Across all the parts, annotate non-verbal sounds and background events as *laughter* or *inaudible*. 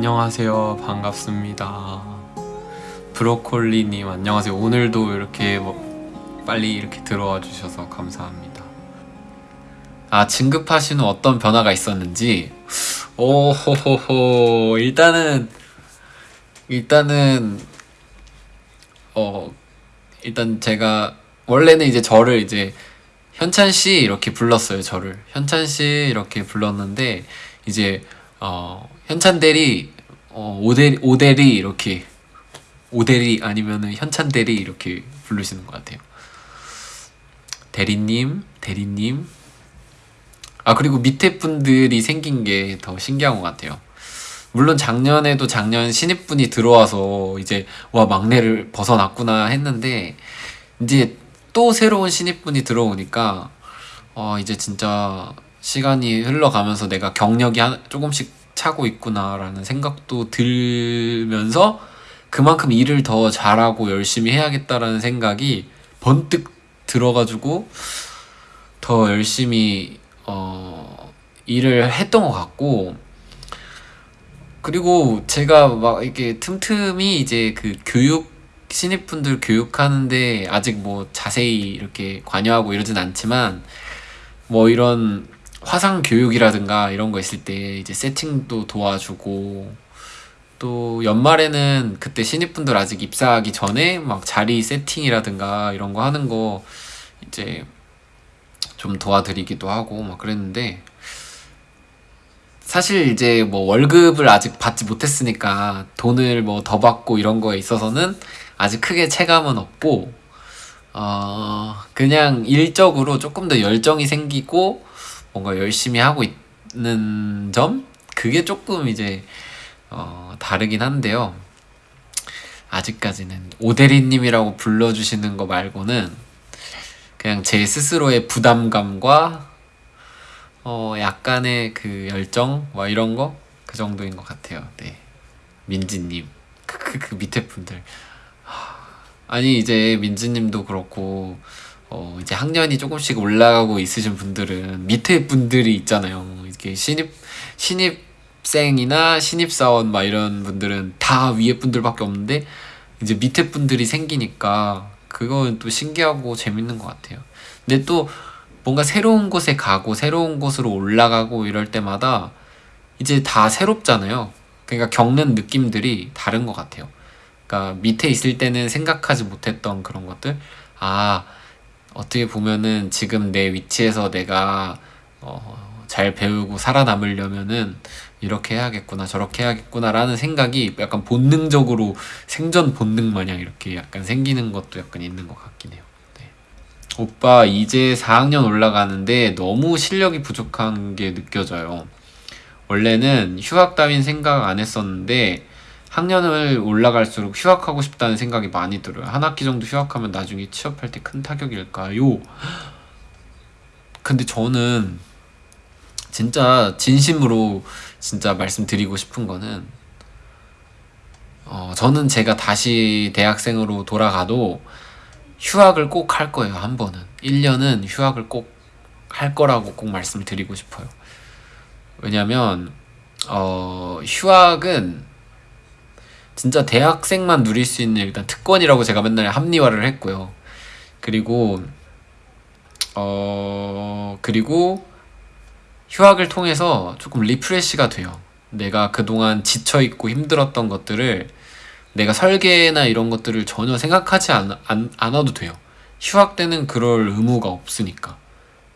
안녕하세요. 반갑습니다. 브로콜리님 안녕하세요. 오늘도 이렇게 뭐 빨리 이렇게 들어와 주셔서 감사합니다. 아 진급하신 후 어떤 변화가 있었는지 오호호호 일단은 일단은 어 일단 제가 원래는 이제 저를 이제 현찬 씨 이렇게 불렀어요. 저를 현찬 씨 이렇게 불렀는데 이제 어 현찬 대리 어 오대 오대리 이렇게 오대리 아니면은 현찬 대리 이렇게 부르시는 것 같아요. 대리님, 대리님. 아 그리고 밑에 분들이 생긴 게 더 신기한 것 같아요. 물론 작년에도 작년 신입분이 들어와서 이제 와 막내를 벗어났구나 했는데 이제 또 새로운 신입분이 들어오니까 어 이제 진짜 시간이 흘러가면서 내가 경력이 한, 조금씩 차고 있구나라는 생각도 들면서 그만큼 일을 더 잘하고 열심히 해야겠다라는 생각이 번뜩 들어가지고 더 열심히 어 일을 했던 것 같고. 그리고 제가 막 이렇게 틈틈이 이제 그 교육 신입분들 교육하는데 아직 뭐 자세히 이렇게 관여하고 이러진 않지만 뭐 이런 화상 교육이라든가 이런 거 있을 때 이제 세팅도 도와주고 또 연말에는 그때 신입분들 아직 입사하기 전에 막 자리 세팅이라든가 이런 거 하는 거 이제 좀 도와드리기도 하고 막 그랬는데 사실 이제 뭐 월급을 아직 받지 못했으니까 돈을 뭐 더 받고 이런 거에 있어서는 아직 크게 체감은 없고 어 그냥 일적으로 조금 더 열정이 생기고 뭔가 열심히 하고 있는 점? 그게 조금 이제 어 다르긴 한데요. 아직까지는 오대리님이라고 불러주시는 거 말고는 그냥 제 스스로의 부담감과 어 약간의 그 열정? 뭐 이런 거? 그 정도인 것 같아요. 네. 민지님. 그, 그, 그 밑에 분들. 아니 이제 민지님도 그렇고 어 이제 학년이 조금씩 올라가고 있으신 분들은 밑에 분들이 있잖아요. 이렇게 신입 신입생이나 신입사원 막 이런 분들은 다 위에 분들밖에 없는데 이제 밑에 분들이 생기니까 그건 또 신기하고 재밌는 것 같아요. 근데 또 뭔가 새로운 곳에 가고 새로운 곳으로 올라가고 이럴 때마다 이제 다 새롭잖아요. 그러니까 겪는 느낌들이 다른 것 같아요. 그러니까 밑에 있을 때는 생각하지 못했던 그런 것들 아 어떻게 보면은 지금 내 위치에서 내가 어, 잘 배우고 살아남으려면은 이렇게 해야겠구나 저렇게 해야겠구나 라는 생각이 약간 본능적으로 생존 본능 마냥 이렇게 약간 생기는 것도 약간 있는 것 같긴 해요. 네. 오빠 이제 4학년 올라가는데 너무 실력이 부족한 게 느껴져요. 원래는 휴학 따윈 생각 안 했었는데 학년을 올라갈수록 휴학하고 싶다는 생각이 많이 들어요. 한 학기 정도 휴학하면 나중에 취업할 때 큰 타격일까요? 근데 저는 진짜 진심으로 진짜 말씀드리고 싶은 거는 어, 저는 제가 다시 대학생으로 돌아가도 휴학을 꼭 할 거예요. 한 번은. 1년은 휴학을 꼭 할 거라고 꼭 말씀을 드리고 싶어요. 왜냐면 어, 휴학은 진짜 대학생만 누릴 수 있는 일단 특권이라고 제가 맨날 합리화를 했고요. 그리고 어 그리고 휴학을 통해서 조금 리프레시가 돼요. 내가 그동안 지쳐 있고 힘들었던 것들을 내가 설계나 이런 것들을 전혀 생각하지 않, 않, 않아도 돼요. 휴학 때는 그럴 의무가 없으니까.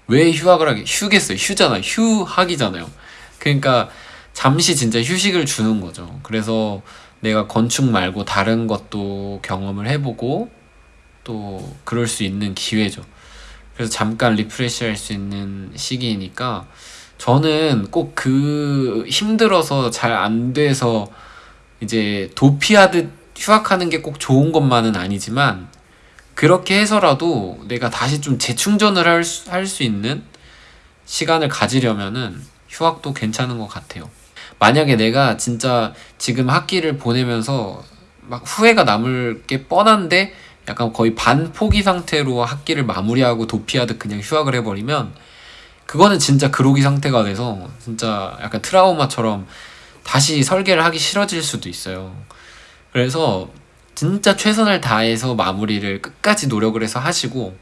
왜 휴학을 하게? 휴겠어요. 휴잖아요. 휴학이잖아요. 그러니까 잠시 진짜 휴식을 주는 거죠. 그래서 내가 건축 말고 다른 것도 경험을 해보고 또 그럴 수 있는 기회죠. 그래서 잠깐 refresh 할 수 있는 시기이니까 저는 꼭 그 힘들어서 잘 안 돼서 이제 도피하듯 휴학하는 게 꼭 좋은 것만은 아니지만 그렇게 해서라도 내가 다시 좀 재충전을 할수 할수 있는 시간을 가지려면은 휴학도 괜찮은 것 같아요. 만약에 내가 진짜 지금 학기를 보내면서 막 후회가 남을 게 뻔한데 약간 거의 반포기 상태로 학기를 마무리하고 도피하듯 그냥 휴학을 해버리면 그거는 진짜 그로기 상태가 돼서 진짜 약간 트라우마처럼 다시 설계를 하기 싫어질 수도 있어요. 그래서 진짜 최선을 다해서 마무리를 끝까지 노력을 해서 하시고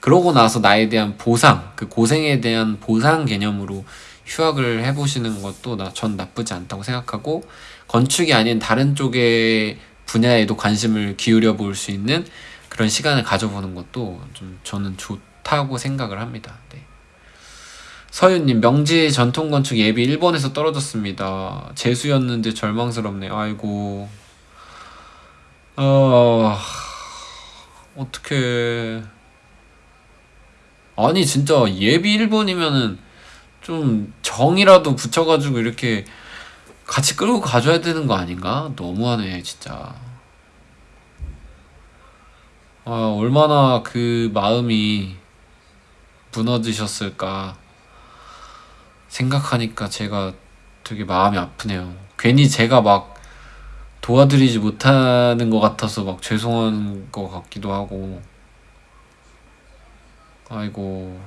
그러고 나서 나에 대한 보상, 그 고생에 대한 보상 개념으로 휴학을 해보시는 것도 나, 전 나쁘지 않다고 생각하고 건축이 아닌 다른 쪽의 분야에도 관심을 기울여 볼 수 있는 그런 시간을 가져보는 것도 좀 저는 좋다고 생각을 합니다. 네. 서윤님 명지 전통건축 예비 일본에서 떨어졌습니다. 재수였는데 절망스럽네요. 아이고 어... 어떻게 아니 진짜 예비 1번이면은 좀 정이라도 붙여가지고 이렇게 같이 끌고 가줘야 되는 거 아닌가? 너무하네 진짜. 아 얼마나 그 마음이 무너지셨을까 생각하니까 제가 되게 마음이 아프네요. 괜히 제가 막 도와드리지 못하는 것 같아서 막 죄송한 것 같기도 하고. 아이고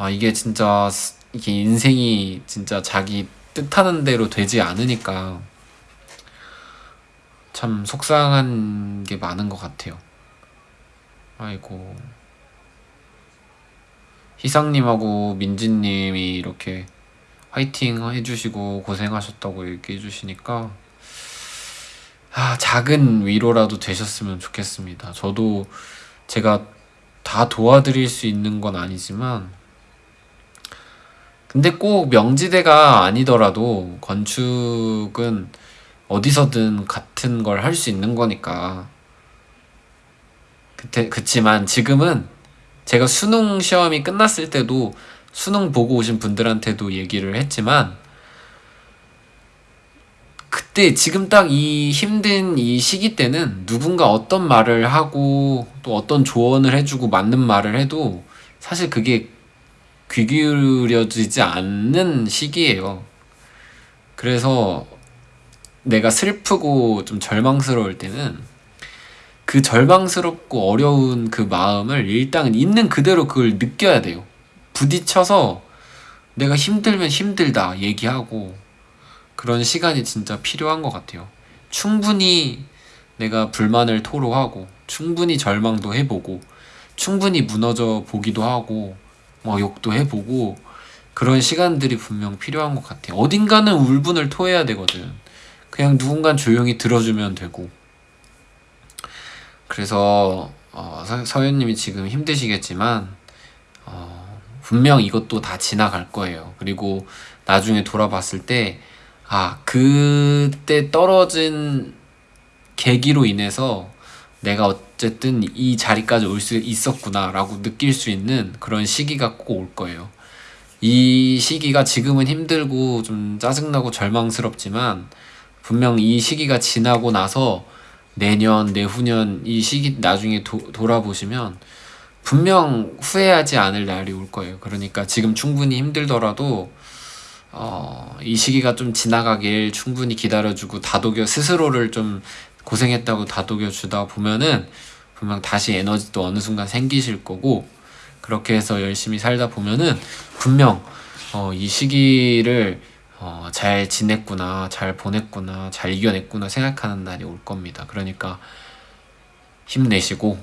아 이게 진짜 이게 인생이 진짜 자기 뜻하는 대로 되지 않으니까 참 속상한 게 많은 것 같아요 아이고 희상님하고 민지님이 이렇게 화이팅 해주시고 고생하셨다고 얘기해 주시니까 아, 작은 위로라도 되셨으면 좋겠습니다. 저도 제가 다 도와드릴 수 있는 건 아니지만 근데 꼭 명지대가 아니더라도 건축은 어디서든 같은 걸 할 수 있는 거니까. 그때 그치만 지금은 제가 수능 시험이 끝났을 때도 수능 보고 오신 분들한테도 얘기를 했지만 그때 지금 딱 이 힘든 이 시기 때는 누군가 어떤 말을 하고 또 어떤 조언을 해주고 맞는 말을 해도 사실 그게 귀 기울여지지 않는 시기예요. 그래서 내가 슬프고 좀 절망스러울 때는 그 절망스럽고 어려운 그 마음을 일단 있는 그대로 그걸 느껴야 돼요. 부딪혀서 내가 힘들면 힘들다 얘기하고 그런 시간이 진짜 필요한 것 같아요. 충분히 내가 불만을 토로하고 충분히 절망도 해보고 충분히 무너져 보기도 하고 뭐 욕도 해보고 그런 시간들이 분명 필요한 것 같아요. 어딘가는 울분을 토해야 되거든. 그냥 누군가 조용히 들어주면 되고. 그래서 어, 서현님이 지금 힘드시겠지만 어, 분명 이것도 다 지나갈 거예요. 그리고 나중에 돌아봤을 때, 아, 그때 떨어진 계기로 인해서 내가 어쨌든 이 자리까지 올 수 있었구나 라고 느낄 수 있는 그런 시기가 꼭 올 거예요. 이 시기가 지금은 힘들고 좀 짜증나고 절망스럽지만 분명 이 시기가 지나고 나서 내년, 내후년 이 시기 나중에 도, 돌아보시면 분명 후회하지 않을 날이 올 거예요. 그러니까 지금 충분히 힘들더라도 어, 이 시기가 좀 지나가길 충분히 기다려주고 다독여 스스로를 좀 고생했다고 다독여 주다 보면은 분명 다시 에너지도 어느 순간 생기실 거고 그렇게 해서 열심히 살다 보면은 분명 어, 이 시기를 어, 잘 지냈구나, 잘 보냈구나, 잘 이겨냈구나 생각하는 날이 올 겁니다. 그러니까 힘내시고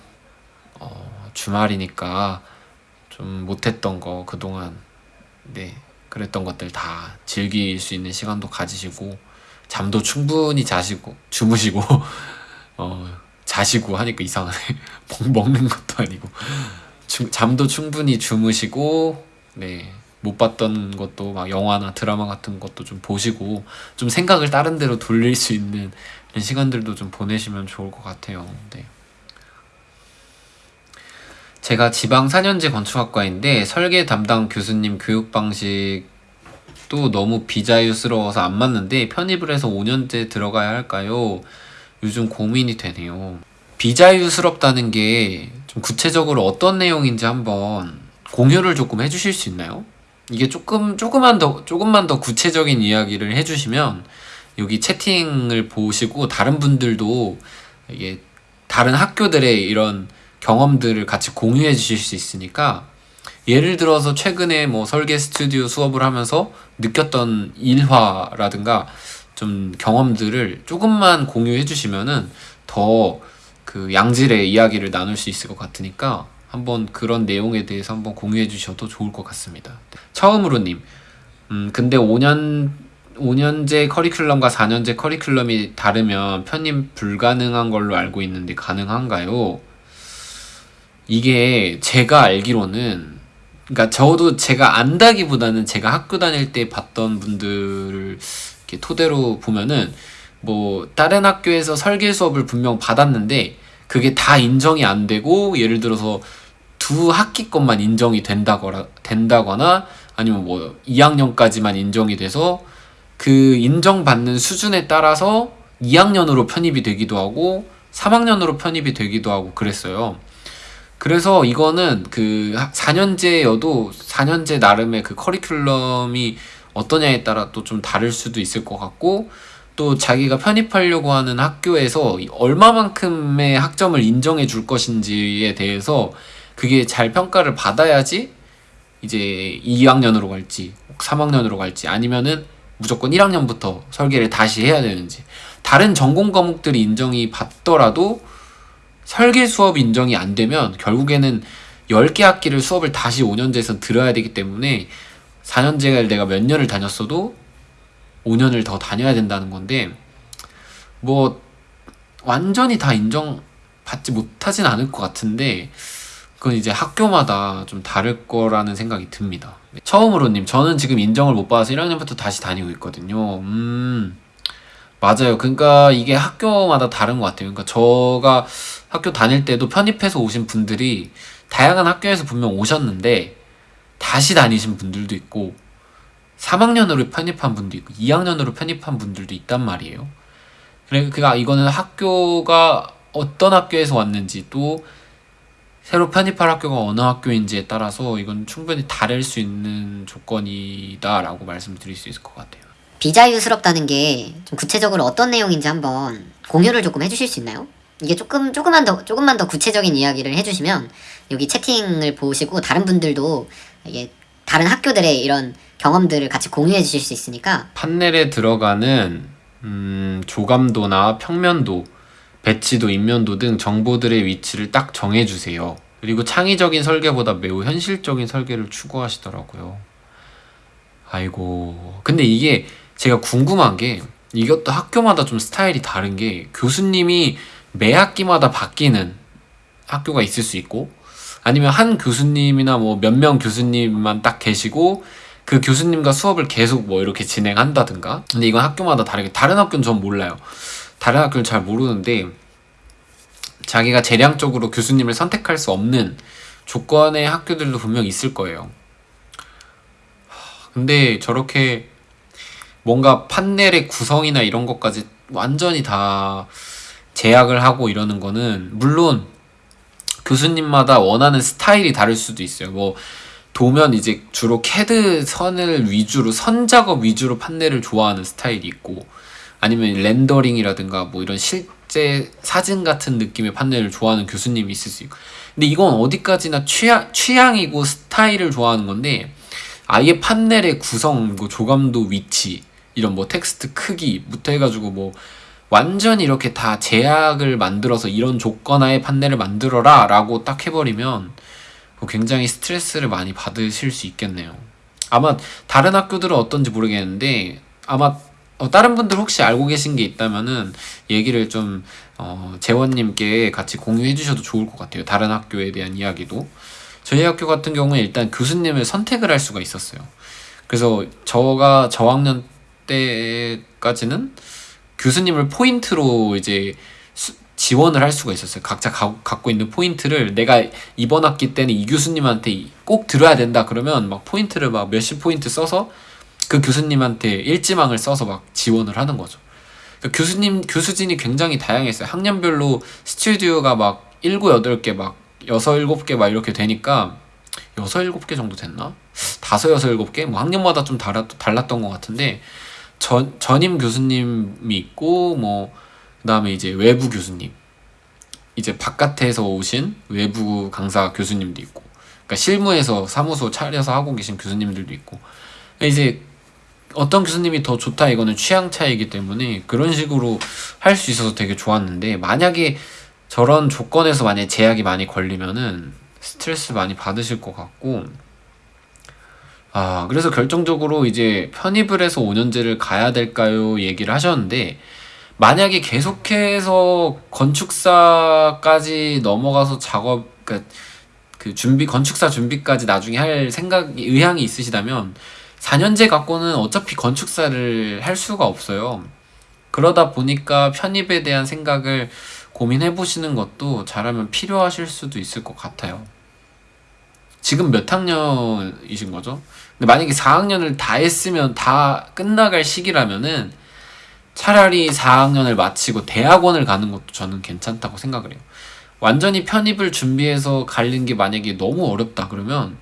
어, 주말이니까 좀 못했던 거 그동안 네 그랬던 것들 다 즐길 수 있는 시간도 가지시고 잠도 충분히 자시고 주무시고 *laughs* 어 자시고 하니까 이상하네 *laughs* 먹는 것도 아니고 주, 잠도 충분히 주무시고 네 못 봤던 것도 막 영화나 드라마 같은 것도 좀 보시고 좀 생각을 다른 데로 돌릴 수 있는 시간들도 좀 보내시면 좋을 것 같아요. 네. 제가 지방 4년제 건축학과인데 설계 담당 교수님 교육 방식도 너무 비자유스러워서 안 맞는데 편입을 해서 5년제 들어가야 할까요? 요즘 고민이 되네요. 비자유스럽다는 게 좀 구체적으로 어떤 내용인지 한번 공유를 조금 해주실 수 있나요? 이게 조금 조금만 더 조금만 더 구체적인 이야기를 해주시면 여기 채팅을 보시고 다른 분들도 이게 다른 학교들의 이런 경험들을 같이 공유해 주실 수 있으니까 예를 들어서 최근에 뭐 설계 스튜디오 수업을 하면서 느꼈던 일화라든가 좀 경험들을 조금만 공유해 주시면은 더 그 양질의 이야기를 나눌 수 있을 것 같으니까 한번 그런 내용에 대해서 한번 공유해 주셔도 좋을 것 같습니다. 처음으로님, 음, 근데 5년, 5년제 커리큘럼과 4년제 커리큘럼이 다르면 편입 불가능한 걸로 알고 있는데 가능한가요? 이게 제가 알기로는 그러니까 저도 제가 안다기보다는 제가 학교 다닐 때 봤던 분들을 이렇게 토대로 보면은 뭐 다른 학교에서 설계 수업을 분명 받았는데 그게 다 인정이 안 되고 예를 들어서 두 학기 것만 인정이 된다거나 된다거나 아니면 뭐 2학년까지만 인정이 돼서 그 인정받는 수준에 따라서 2학년으로 편입이 되기도 하고 3학년으로 편입이 되기도 하고 그랬어요. 그래서 이거는 그 4년제여도 4년제 나름의 그 커리큘럼이 어떠냐에 따라 또 좀 다를 수도 있을 것 같고 또 자기가 편입하려고 하는 학교에서 얼마만큼의 학점을 인정해 줄 것인지에 대해서 그게 잘 평가를 받아야지 이제 2학년으로 갈지 3학년으로 갈지 아니면은 무조건 1학년부터 설계를 다시 해야 되는지. 다른 전공 과목들이 인정이 받더라도 설계 수업 인정이 안 되면 결국에는 10개 학기를 수업을 다시 5년제에서 들어야 되기 때문에 4년제를 내가 몇 년을 다녔어도 5년을 더 다녀야 된다는 건데 뭐 완전히 다 인정받지 못하진 않을 것 같은데 그건 이제 학교마다 좀 다를 거라는 생각이 듭니다. 처음으로님, 저는 지금 인정을 못 받아서 1학년부터 다시 다니고 있거든요. 음, 맞아요. 그러니까 이게 학교마다 다른 것 같아요. 그러니까 저가 학교 다닐 때도 편입해서 오신 분들이 다양한 학교에서 분명 오셨는데 다시 다니신 분들도 있고 3학년으로 편입한 분도 있고 2학년으로 편입한 분들도 있단 말이에요. 그러니까 이거는 학교가 어떤 학교에서 왔는지 또 새로 편입할 학교가 어느 학교인지에 따라서 이건 충분히 다를 수 있는 조건이다라고 말씀드릴 수 있을 것 같아요. 비자유스럽다는 게 좀 구체적으로 어떤 내용인지 한번 공유를 조금 해주실 수 있나요? 이게 조금 조금만 더 조금만 더 구체적인 이야기를 해주시면 여기 채팅을 보시고 다른 분들도 이게 다른 학교들의 이런 경험들을 같이 공유해 주실 수 있으니까 판넬에 들어가는 음, 조감도나 평면도, 배치도, 인면도 등 정보들의 위치를 딱 정해주세요. 그리고 창의적인 설계보다 매우 현실적인 설계를 추구하시더라고요. 아이고. 근데 이게 제가 궁금한 게 이것도 학교마다 좀 스타일이 다른 게 교수님이 매 학기마다 바뀌는 학교가 있을 수 있고 아니면 한 교수님이나 뭐 몇 명 교수님만 딱 계시고 그 교수님과 수업을 계속 뭐 이렇게 진행한다든가. 근데 이건 학교마다 다르게 다른 학교는 전 몰라요. 다른 학교는 잘 모르는데 자기가 재량적으로 교수님을 선택할 수 없는 조건의 학교들도 분명 있을 거예요. 근데 저렇게 뭔가 판넬의 구성이나 이런 것까지 완전히 다 제약을 하고 이러는 거는 물론 교수님마다 원하는 스타일이 다를 수도 있어요. 뭐 도면 이제 주로 캐드 선을 위주로 선 작업 위주로 판넬을 좋아하는 스타일이 있고 아니면 렌더링이라든가 뭐 이런 실제 사진 같은 느낌의 판넬을 좋아하는 교수님이 있을 수 있고 근데 이건 어디까지나 취향, 취향이고 스타일을 좋아하는 건데 아예 판넬의 구성, 뭐 조감도 위치 이런 뭐 텍스트 크기부터 해가지고 뭐 완전히 이렇게 다 제약을 만들어서 이런 조건하에 판넬을 만들어라 라고 딱 해버리면 굉장히 스트레스를 많이 받으실 수 있겠네요. 아마 다른 학교들은 어떤지 모르겠는데 아마 어, 다른 분들 혹시 알고 계신 게 있다면은 얘기를 좀 어, 재원님께 같이 공유해 주셔도 좋을 것 같아요. 다른 학교에 대한 이야기도. 저희 학교 같은 경우에 일단 교수님을 선택을 할 수가 있었어요. 그래서 저가 저학년 때까지는 교수님을 포인트로 이제 수, 지원을 할 수가 있었어요. 각자 가, 갖고 있는 포인트를 내가 이번 학기 때는 이 교수님한테 꼭 들어야 된다 그러면 막 포인트를 막 몇십 포인트 써서 그 교수님한테 일지망을 써서 막 지원을 하는 거죠. 그러니까 교수님 교수진이 굉장히 다양했어요. 학년별로 스튜디오가 막 일곱 여덟 개막 여섯 일곱 개막 이렇게 되니까 여섯 일곱 개 정도 됐나? 다섯 여섯 일곱 개? 뭐 학년마다 좀 달랐, 달랐던 것 같은데 전, 전임 교수님이 있고 뭐 그다음에 이제 외부 교수님. 이제 바깥에서 오신 외부 강사 교수님도 있고 그러니까 실무에서 사무소 차려서 하고 계신 교수님들도 있고. 이제 어떤 교수님이 더 좋다 이거는 취향 차이기 때문에 그런 식으로 할 수 있어서 되게 좋았는데 만약에 저런 조건에서 만약에 제약이 많이 걸리면은 스트레스 많이 받으실 것 같고 아 그래서 결정적으로 이제 편입을 해서 5년제를 가야 될까요 얘기를 하셨는데 만약에 계속해서 건축사까지 넘어가서 작업 그러니까 그 준비 건축사 준비까지 나중에 할 생각 의향이 있으시다면 4년제 갖고는 어차피 건축사를 할 수가 없어요. 그러다 보니까 편입에 대한 생각을 고민해 보시는 것도 잘하면 필요하실 수도 있을 것 같아요. 지금 몇 학년이신 거죠? 근데 만약에 4학년을 다 했으면 다 끝나갈 시기라면은 차라리 4학년을 마치고 대학원을 가는 것도 저는 괜찮다고 생각을 해요. 완전히 편입을 준비해서 가는 게 만약에 너무 어렵다 그러면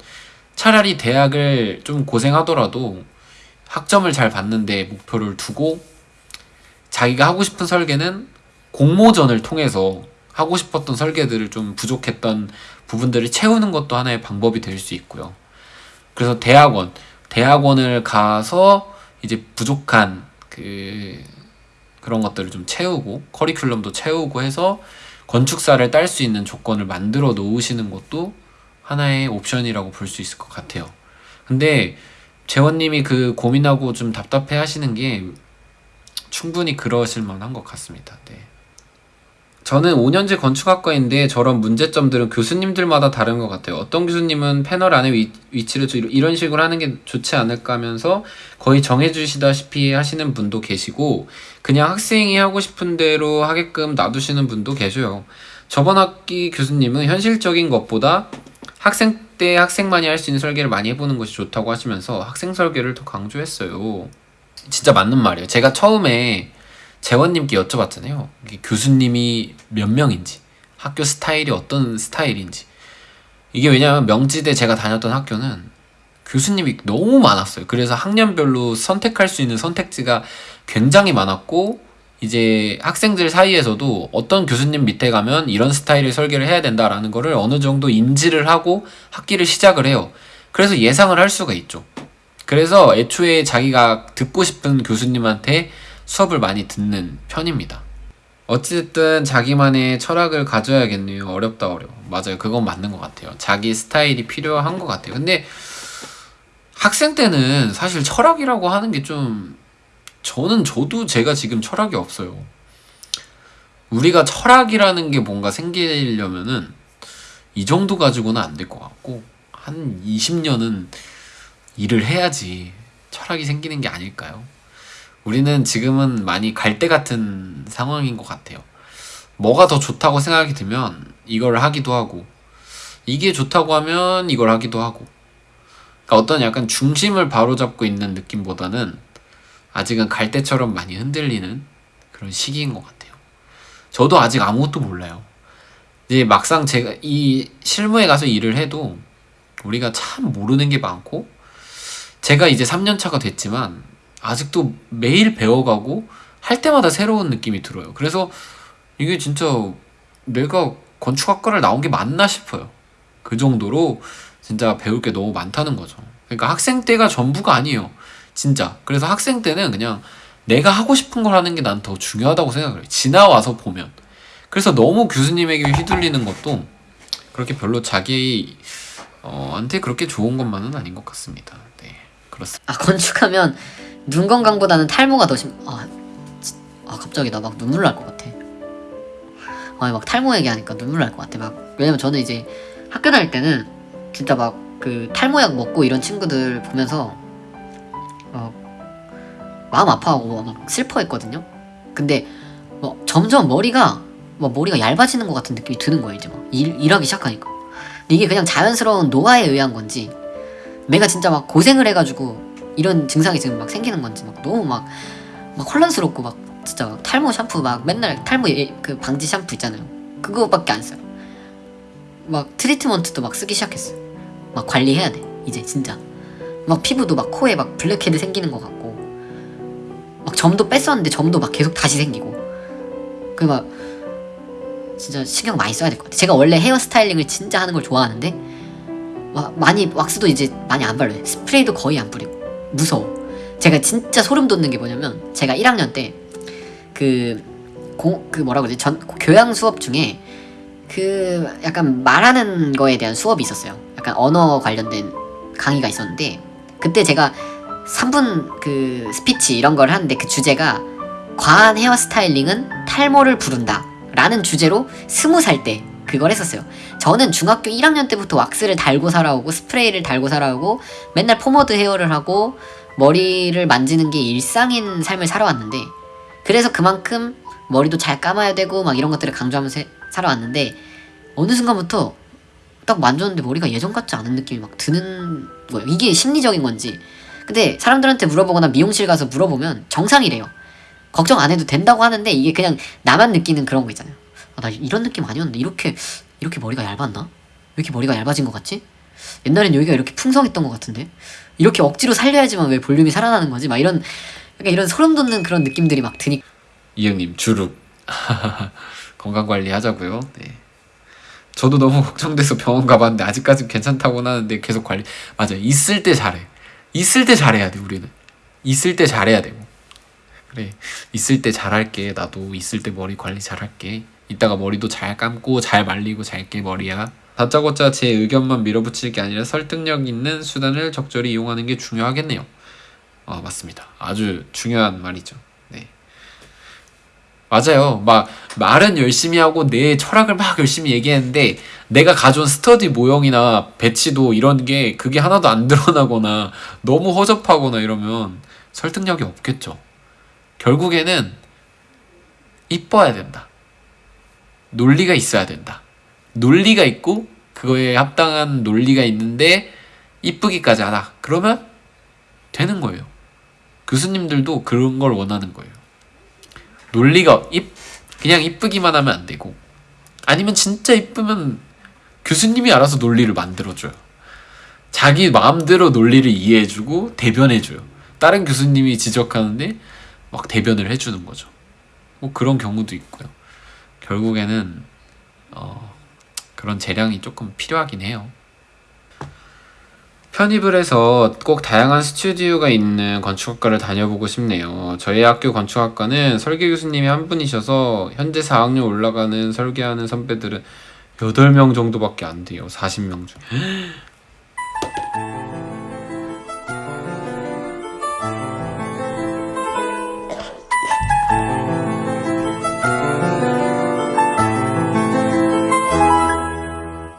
차라리 대학을 좀 고생하더라도 학점을 잘 받는데 목표를 두고 자기가 하고 싶은 설계는 공모전을 통해서 하고 싶었던 설계들을 좀 부족했던 부분들을 채우는 것도 하나의 방법이 될 수 있고요. 그래서 대학원, 대학원을 가서 이제 부족한 그 그런 것들을 좀 채우고 커리큘럼도 채우고 해서 건축사를 딸 수 있는 조건을 만들어 놓으시는 것도 하나의 옵션이라고 볼 수 있을 것 같아요. 근데 재원님이 그 고민하고 좀 답답해 하시는 게 충분히 그러실 만한 것 같습니다. 네. 저는 5년제 건축학과인데 저런 문제점들은 교수님들마다 다른 것 같아요. 어떤 교수님은 패널 안에 위, 위치를 좀 이런 식으로 하는 게 좋지 않을까 하면서 거의 정해주시다시피 하시는 분도 계시고 그냥 학생이 하고 싶은 대로 하게끔 놔두시는 분도 계셔요. 저번 학기 교수님은 현실적인 것보다 학생 때 학생만이 할 수 있는 설계를 많이 해보는 것이 좋다고 하시면서 학생 설계를 더 강조했어요. 진짜 맞는 말이에요. 제가 처음에 재원님께 여쭤봤잖아요. 교수님이 몇 명인지, 학교 스타일이 어떤 스타일인지. 이게 왜냐하면 명지대 제가 다녔던 학교는 교수님이 너무 많았어요. 그래서 학년별로 선택할 수 있는 선택지가 굉장히 많았고, 이제 학생들 사이에서도 어떤 교수님 밑에 가면 이런 스타일의 설계를 해야 된다라는 거를 어느 정도 인지를 하고 학기를 시작을 해요. 그래서 예상을 할 수가 있죠. 그래서 애초에 자기가 듣고 싶은 교수님한테 수업을 많이 듣는 편입니다. 어쨌든 자기만의 철학을 가져야겠네요. 어렵다 어려워. 맞아요. 그건 맞는 것 같아요. 자기 스타일이 필요한 것 같아요. 근데 학생 때는 사실 철학이라고 하는 게 좀 저는 저도 제가 지금 철학이 없어요. 우리가 철학이라는 게 뭔가 생기려면은 이 정도 가지고는 안 될 것 같고 한 20년은 일을 해야지 철학이 생기는 게 아닐까요? 우리는 지금은 많이 갈대 같은 상황인 것 같아요. 뭐가 더 좋다고 생각이 들면 이걸 하기도 하고 이게 좋다고 하면 이걸 하기도 하고 그러니까 어떤 약간 중심을 바로잡고 있는 느낌보다는 아직은 갈대처럼 많이 흔들리는 그런 시기인 것 같아요. 저도 아직 아무것도 몰라요. 이제 막상 제가 이 실무에 가서 일을 해도 우리가 참 모르는 게 많고 제가 이제 3년 차가 됐지만 아직도 매일 배워가고 할 때마다 새로운 느낌이 들어요. 그래서 이게 진짜 내가 건축학과를 나온 게 맞나 싶어요. 그 정도로 진짜 배울 게 너무 많다는 거죠. 그러니까 학생 때가 전부가 아니에요. 진짜. 그래서 학생 때는 그냥 내가 하고 싶은 걸 하는 게 난 더 중요하다고 생각을 해요. 지나와서 보면. 그래서 너무 교수님에게 휘둘리는 것도 그렇게 별로 자기 어, 한테 그렇게 좋은 것만은 아닌 것 같습니다. 네, 그렇습니다. 아 건축하면 눈 건강보다는 탈모가 더 심. 아, 진- 아 갑자기 나 막 눈물 날 것 같아. 아니 막 탈모 얘기하니까 눈물 날 것 같아. 막 왜냐면 저는 이제 학교 다닐 때는 진짜 막 그 탈모약 먹고 이런 친구들 보면서 막 마음 아파하고 막 슬퍼했거든요. 근데 뭐 점점 머리가 막 머리가 얇아지는 것 같은 느낌이 드는 거예요 이제 막 일, 일하기 시작하니까. 이게 그냥 자연스러운 노화에 의한 건지 내가 진짜 막 고생을 해가지고 이런 증상이 지금 막 생기는 건지 막 너무 막, 막 혼란스럽고 막 진짜 막 탈모 샴푸 막 맨날 탈모 예- 그 방지 샴푸 있잖아요. 그거밖에 안 써요. 막 트리트먼트도 막 쓰기 시작했어요. 막 관리해야 돼. 이제 진짜. 막 피부도 막 코에 막 블랙헤드 생기는 것 같고 막 점도 뺐었는데 점도 막 계속 다시 생기고 그 막 진짜 신경 많이 써야 될 것 같아요. 제가 원래 hair styling을 진짜 하는 걸 좋아하는데 와, 많이 왁스도 이제 많이 안 발라요. 스프레이도 거의 안 뿌리고 무서워. 제가 진짜 소름 돋는 게 뭐냐면 제가 1학년 때 그 공 그 뭐라 그러지 전 교양 수업 중에 그 약간 말하는 거에 대한 수업이 있었어요. 약간 언어 관련된 강의가 있었는데 그때 제가 3분 그 스피치 이런 걸 하는데 그 주제가 과한 hair styling은 탈모를 부른다 라는 주제로 스무 살 때 그걸 했었어요. 저는 중학교 1학년 때부터 왁스를 달고 살아오고 스프레이를 달고 살아오고 맨날 포머드 헤어를 하고 머리를 만지는 게 일상인 삶을 살아왔는데 그래서 그만큼 머리도 잘 감아야 되고 막 이런 것들을 강조하면서 해- 살아왔는데 어느 순간부터 딱 만졌는데 머리가 예전 같지 않은 느낌이 막 드는 거예요. 이게 심리적인 건지. 근데 사람들한테 물어보거나 미용실 가서 물어보면 정상이래요. 걱정 안 해도 된다고 하는데 이게 그냥 나만 느끼는 그런 거 있잖아요. 아, 나 이런 느낌 아니었는데. 이렇게 이렇게 머리가 얇았나? 왜 이렇게 머리가 얇아진 것 같지? 옛날엔 여기가 이렇게 풍성했던 것 같은데? 이렇게 억지로 살려야지만 왜 볼륨이 살아나는 거지? 막 이런 약간 이런 소름 돋는 그런 느낌들이 막 드니. 이형님 주룩. *laughs* 건강 관리 하자고요. 네. 저도 너무 걱정돼서 병원 가봤는데 아직까지 괜찮다고 하는데 계속 관리. 맞아 요. 있을 때 잘해. 있을 때 잘해야 돼 우리는. 있을 때 잘해야 되고. 그래. 있을 때 잘할게. 나도 있을 때 머리 관리 잘할게 이따가 머리도 잘 감고 잘 말리고 잘게 머리야 다짜고짜 제 의견만 밀어붙일 게 아니라 설득력 있는 수단을 적절히 이용하는 게 중요하겠네요 아 맞습니다 아주 중요한 말이죠 네 맞아요. 막 말은 열심히 하고 내 철학을 막 열심히 얘기했는데 내가 가져온 스터디 모형이나 배치도 이런 게 그게 하나도 안 드러나거나 너무 허접하거나 이러면 설득력이 없겠죠. 결국에는 이뻐야 된다. 논리가 있어야 된다. 논리가 있고 그거에 합당한 논리가 있는데 이쁘기까지 하다. 그러면 되는 거예요. 교수님들도 그런 걸 원하는 거예요. 논리가 입 그냥 이쁘기만 하면 안 되고 아니면 진짜 이쁘면 교수님이 알아서 논리를 만들어줘요. 자기 마음대로 논리를 이해해주고 대변해줘요. 다른 교수님이 지적하는데 막 대변을 해주는 거죠. 뭐 그런 경우도 있고요. 결국에는 어, 그런 재량이 조금 필요하긴 해요. 편입을 해서 꼭 다양한 스튜디오가 있는 건축학과를 다녀보고 싶네요. 저희 학교 건축학과는 설계 교수님이 한 분이셔서 현재 4학년 올라가는 설계하는 선배들은 8명 정도밖에 안 돼요. 40명 중에.